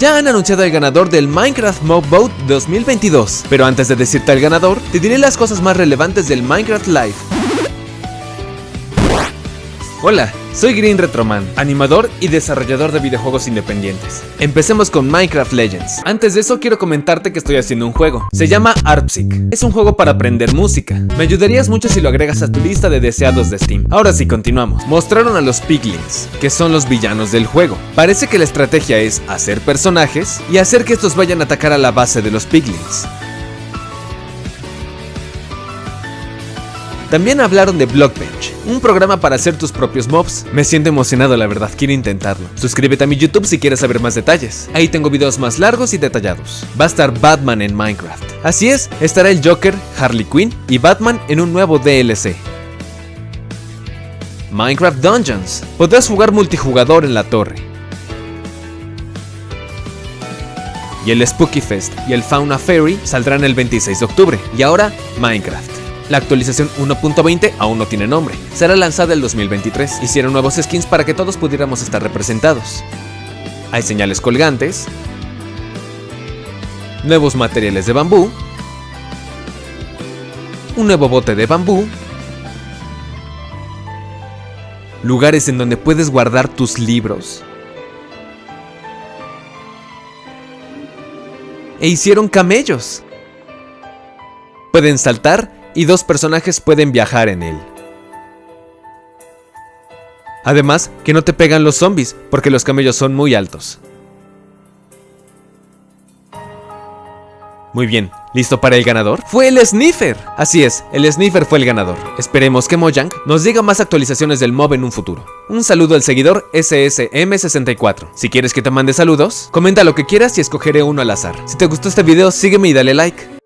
Ya han anunciado el ganador del Minecraft Mob Boat 2022, pero antes de decirte el ganador, te diré las cosas más relevantes del Minecraft Live. Hola, soy Green Retroman, animador y desarrollador de videojuegos independientes. Empecemos con Minecraft Legends. Antes de eso quiero comentarte que estoy haciendo un juego. Se llama Arpsic. Es un juego para aprender música. Me ayudarías mucho si lo agregas a tu lista de deseados de Steam. Ahora sí, continuamos. Mostraron a los Piglins, que son los villanos del juego. Parece que la estrategia es hacer personajes y hacer que estos vayan a atacar a la base de los Piglins. También hablaron de Blockbench, un programa para hacer tus propios mobs. Me siento emocionado la verdad, quiero intentarlo. Suscríbete a mi YouTube si quieres saber más detalles. Ahí tengo videos más largos y detallados. Va a estar Batman en Minecraft. Así es, estará el Joker, Harley Quinn y Batman en un nuevo DLC. Minecraft Dungeons. Podrás jugar multijugador en la torre. Y el Spooky Fest y el Fauna Fairy saldrán el 26 de octubre. Y ahora, Minecraft. La actualización 1.20 aún no tiene nombre, será lanzada el 2023. Hicieron nuevos skins para que todos pudiéramos estar representados. Hay señales colgantes, nuevos materiales de bambú, un nuevo bote de bambú, lugares en donde puedes guardar tus libros, e hicieron camellos. Pueden saltar y dos personajes pueden viajar en él. Además, que no te pegan los zombies, porque los camellos son muy altos. Muy bien, ¿listo para el ganador? ¡Fue el Sniffer! Así es, el Sniffer fue el ganador. Esperemos que Mojang nos diga más actualizaciones del mob en un futuro. Un saludo al seguidor SSM64. Si quieres que te mande saludos, comenta lo que quieras y escogeré uno al azar. Si te gustó este video, sígueme y dale like.